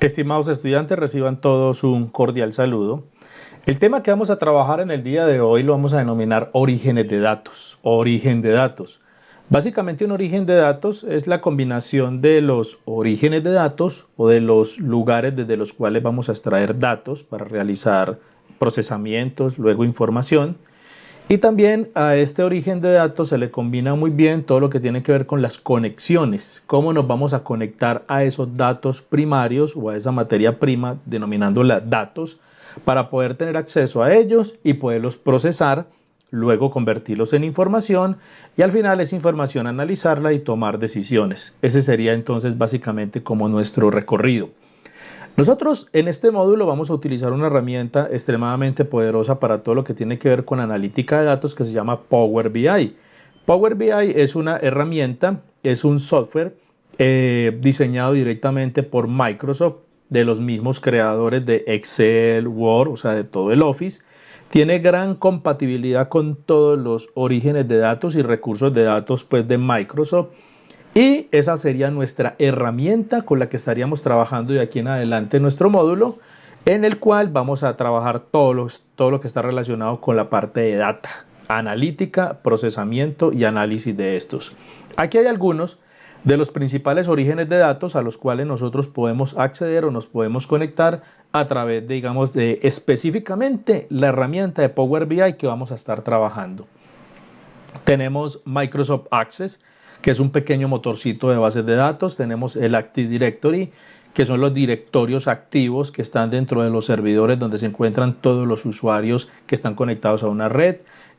Estimados estudiantes, reciban todos un cordial saludo. El tema que vamos a trabajar en el día de hoy lo vamos a denominar orígenes de datos, origen de datos. Básicamente un origen de datos es la combinación de los orígenes de datos o de los lugares desde los cuales vamos a extraer datos para realizar procesamientos, luego información y también a este origen de datos se le combina muy bien todo lo que tiene que ver con las conexiones, cómo nos vamos a conectar a esos datos primarios o a esa materia prima, denominándola datos, para poder tener acceso a ellos y poderlos procesar, luego convertirlos en información y al final esa información analizarla y tomar decisiones. Ese sería entonces básicamente como nuestro recorrido. Nosotros en este módulo vamos a utilizar una herramienta extremadamente poderosa para todo lo que tiene que ver con analítica de datos que se llama Power BI. Power BI es una herramienta, es un software eh, diseñado directamente por Microsoft, de los mismos creadores de Excel, Word, o sea, de todo el Office. Tiene gran compatibilidad con todos los orígenes de datos y recursos de datos pues, de Microsoft y esa sería nuestra herramienta con la que estaríamos trabajando de aquí en adelante nuestro módulo, en el cual vamos a trabajar todo, todo lo que está relacionado con la parte de data, analítica, procesamiento y análisis de estos. Aquí hay algunos de los principales orígenes de datos a los cuales nosotros podemos acceder o nos podemos conectar a través digamos, de específicamente la herramienta de Power BI que vamos a estar trabajando. Tenemos Microsoft Access, que es un pequeño motorcito de bases de datos. Tenemos el Active Directory, que son los directorios activos que están dentro de los servidores donde se encuentran todos los usuarios que están conectados a una red.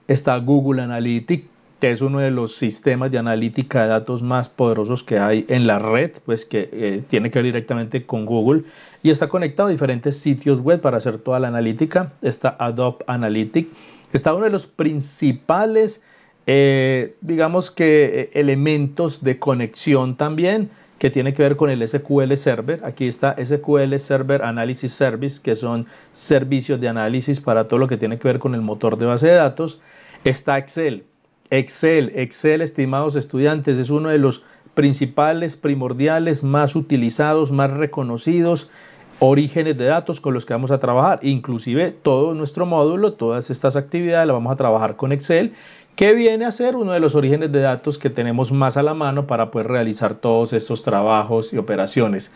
Está Google Analytics, que es uno de los sistemas de analítica de datos más poderosos que hay en la red, pues que eh, tiene que ver directamente con Google y está conectado a diferentes sitios web para hacer toda la analítica. Está Adobe Analytics, está uno de los principales eh, digamos que eh, elementos de conexión también que tiene que ver con el SQL Server. Aquí está SQL Server Analysis Service, que son servicios de análisis para todo lo que tiene que ver con el motor de base de datos. Está Excel. Excel, Excel, estimados estudiantes, es uno de los principales, primordiales, más utilizados, más reconocidos orígenes de datos con los que vamos a trabajar. Inclusive todo nuestro módulo, todas estas actividades las vamos a trabajar con Excel que viene a ser uno de los orígenes de datos que tenemos más a la mano para poder realizar todos estos trabajos y operaciones.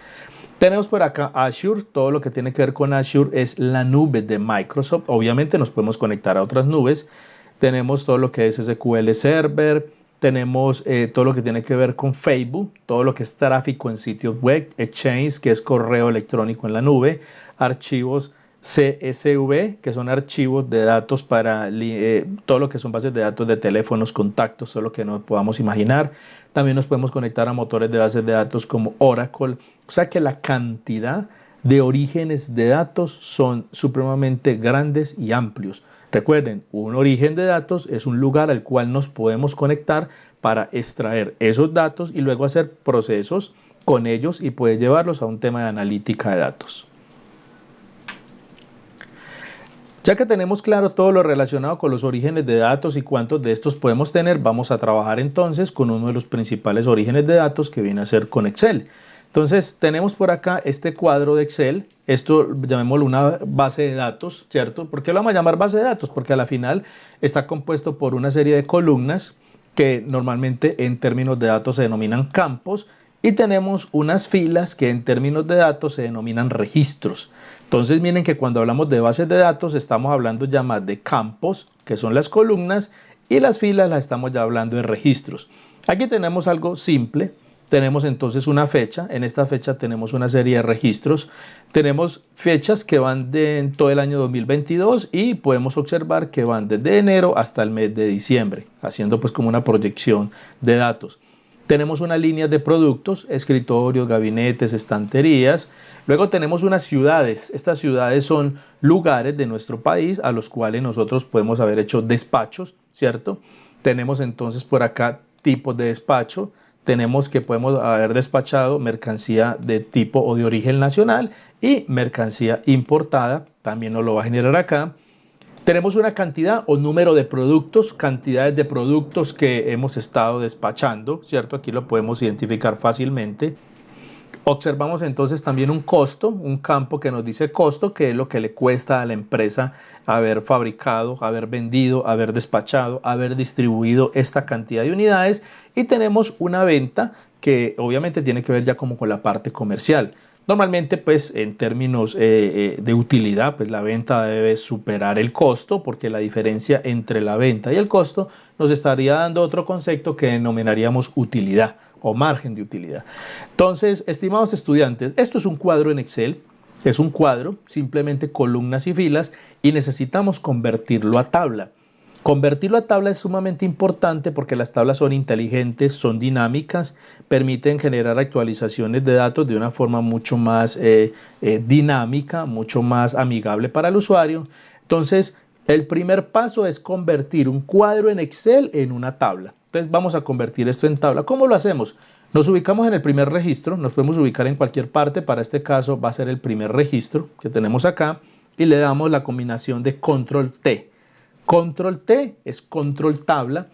Tenemos por acá Azure, todo lo que tiene que ver con Azure es la nube de Microsoft. Obviamente nos podemos conectar a otras nubes. Tenemos todo lo que es SQL Server, tenemos eh, todo lo que tiene que ver con Facebook, todo lo que es tráfico en sitios web, Exchange, que es correo electrónico en la nube, archivos CSV, que son archivos de datos para eh, todo lo que son bases de datos de teléfonos, contactos, todo lo que nos podamos imaginar. También nos podemos conectar a motores de bases de datos como Oracle. O sea que la cantidad de orígenes de datos son supremamente grandes y amplios. Recuerden, un origen de datos es un lugar al cual nos podemos conectar para extraer esos datos y luego hacer procesos con ellos y poder llevarlos a un tema de analítica de datos. Ya que tenemos claro todo lo relacionado con los orígenes de datos y cuántos de estos podemos tener, vamos a trabajar entonces con uno de los principales orígenes de datos que viene a ser con Excel. Entonces tenemos por acá este cuadro de Excel, esto llamémoslo una base de datos, ¿cierto? ¿Por qué lo vamos a llamar base de datos? Porque a la final está compuesto por una serie de columnas que normalmente en términos de datos se denominan campos y tenemos unas filas que en términos de datos se denominan registros. Entonces miren que cuando hablamos de bases de datos estamos hablando ya más de campos, que son las columnas, y las filas las estamos ya hablando de registros. Aquí tenemos algo simple, tenemos entonces una fecha, en esta fecha tenemos una serie de registros, tenemos fechas que van de todo el año 2022 y podemos observar que van desde enero hasta el mes de diciembre, haciendo pues como una proyección de datos. Tenemos una línea de productos, escritorios, gabinetes, estanterías. Luego tenemos unas ciudades. Estas ciudades son lugares de nuestro país a los cuales nosotros podemos haber hecho despachos, ¿cierto? Tenemos entonces por acá tipos de despacho. Tenemos que podemos haber despachado mercancía de tipo o de origen nacional y mercancía importada. También nos lo va a generar acá. Tenemos una cantidad o número de productos, cantidades de productos que hemos estado despachando, ¿cierto? Aquí lo podemos identificar fácilmente. Observamos entonces también un costo, un campo que nos dice costo, que es lo que le cuesta a la empresa haber fabricado, haber vendido, haber despachado, haber distribuido esta cantidad de unidades. Y tenemos una venta que obviamente tiene que ver ya como con la parte comercial. Normalmente, pues en términos eh, eh, de utilidad, pues la venta debe superar el costo porque la diferencia entre la venta y el costo nos estaría dando otro concepto que denominaríamos utilidad o margen de utilidad. Entonces, estimados estudiantes, esto es un cuadro en Excel, es un cuadro, simplemente columnas y filas, y necesitamos convertirlo a tabla. Convertirlo a tabla es sumamente importante porque las tablas son inteligentes, son dinámicas, permiten generar actualizaciones de datos de una forma mucho más eh, eh, dinámica, mucho más amigable para el usuario. Entonces, el primer paso es convertir un cuadro en Excel en una tabla. Entonces vamos a convertir esto en tabla. ¿Cómo lo hacemos? Nos ubicamos en el primer registro, nos podemos ubicar en cualquier parte, para este caso va a ser el primer registro que tenemos acá y le damos la combinación de control T. Control T es control tabla.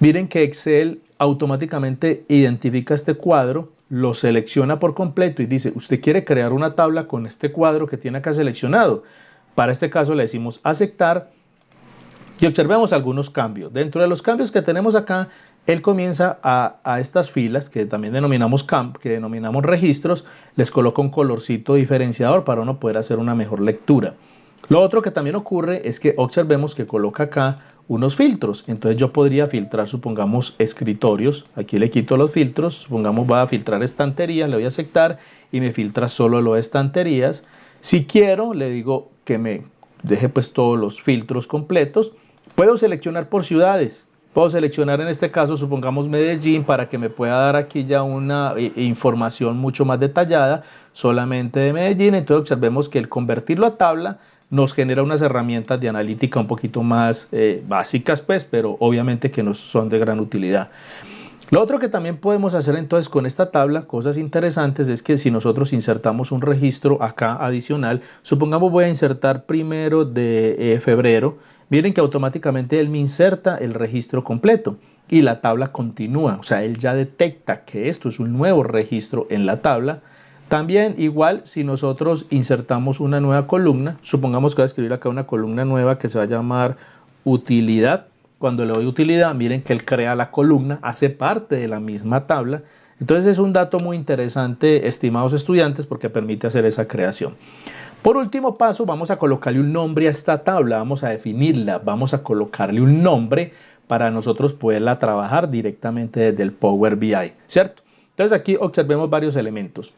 Miren que Excel automáticamente identifica este cuadro, lo selecciona por completo y dice, usted quiere crear una tabla con este cuadro que tiene acá seleccionado. Para este caso le decimos aceptar y observemos algunos cambios. Dentro de los cambios que tenemos acá, él comienza a, estas filas que también denominamos que denominamos registros, les coloca un colorcito diferenciador para uno poder hacer una mejor lectura. Lo otro que también ocurre es que observemos que coloca acá unos filtros. Entonces yo podría filtrar, supongamos, escritorios. Aquí le quito los filtros. Supongamos va a filtrar estanterías, le voy a aceptar y me filtra solo lo de estanterías. Si quiero, le digo que me deje pues todos los filtros completos. Puedo seleccionar por ciudades. Puedo seleccionar en este caso, supongamos Medellín, para que me pueda dar aquí ya una eh, información mucho más detallada solamente de Medellín. Entonces observemos que el convertirlo a tabla nos genera unas herramientas de analítica un poquito más eh, básicas, pues, pero obviamente que nos son de gran utilidad. Lo otro que también podemos hacer entonces con esta tabla, cosas interesantes, es que si nosotros insertamos un registro acá adicional, supongamos voy a insertar primero de eh, febrero, miren que automáticamente él me inserta el registro completo y la tabla continúa, o sea, él ya detecta que esto es un nuevo registro en la tabla. También igual si nosotros insertamos una nueva columna, supongamos que voy a escribir acá una columna nueva que se va a llamar utilidad. Cuando le doy utilidad, miren que él crea la columna, hace parte de la misma tabla. Entonces es un dato muy interesante, estimados estudiantes, porque permite hacer esa creación. Por último paso, vamos a colocarle un nombre a esta tabla, vamos a definirla, vamos a colocarle un nombre para nosotros poderla trabajar directamente desde el Power BI, ¿cierto? Entonces aquí observemos varios elementos.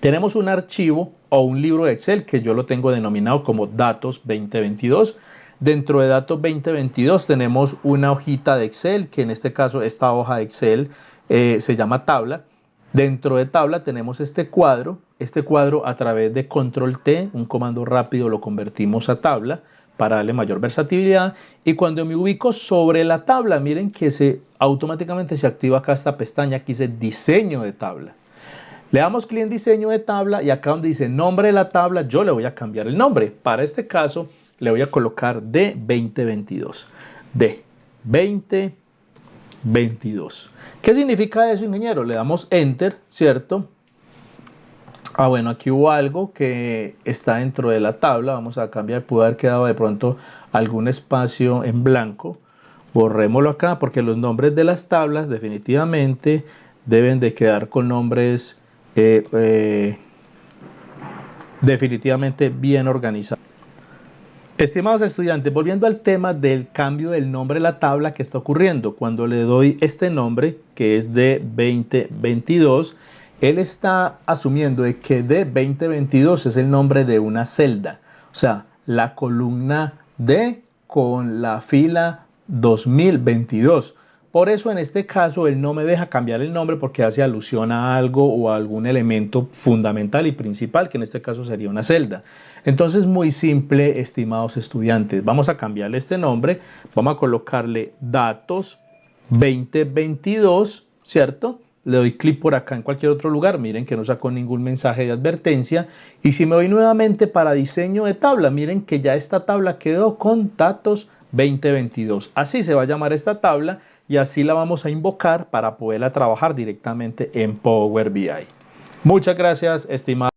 Tenemos un archivo o un libro de Excel que yo lo tengo denominado como Datos 2022. Dentro de Datos 2022 tenemos una hojita de Excel, que en este caso esta hoja de Excel eh, se llama tabla. Dentro de tabla tenemos este cuadro. Este cuadro a través de control T, un comando rápido, lo convertimos a tabla para darle mayor versatilidad. Y cuando me ubico sobre la tabla, miren que se automáticamente se activa acá esta pestaña que dice diseño de tabla. Le damos clic en diseño de tabla y acá donde dice nombre de la tabla, yo le voy a cambiar el nombre. Para este caso, le voy a colocar D2022. D2022. 22. ¿Qué significa eso, ingeniero? Le damos Enter, ¿cierto? Ah, bueno, aquí hubo algo que está dentro de la tabla. Vamos a cambiar, pudo haber quedado de pronto algún espacio en blanco. Borrémoslo acá porque los nombres de las tablas definitivamente deben de quedar con nombres eh, eh, definitivamente bien organizados. Estimados estudiantes, volviendo al tema del cambio del nombre de la tabla que está ocurriendo, cuando le doy este nombre que es de 2022, él está asumiendo de que de 2022 es el nombre de una celda, o sea, la columna D con la fila 2022. Por eso en este caso él no me deja cambiar el nombre porque hace alusión a algo o a algún elemento fundamental y principal, que en este caso sería una celda. Entonces muy simple, estimados estudiantes. Vamos a cambiarle este nombre. Vamos a colocarle datos 2022, ¿cierto? Le doy clic por acá en cualquier otro lugar. Miren que no sacó ningún mensaje de advertencia. Y si me voy nuevamente para diseño de tabla, miren que ya esta tabla quedó con datos 2022. Así se va a llamar esta tabla y así la vamos a invocar para poderla trabajar directamente en Power BI. Muchas gracias, estimado.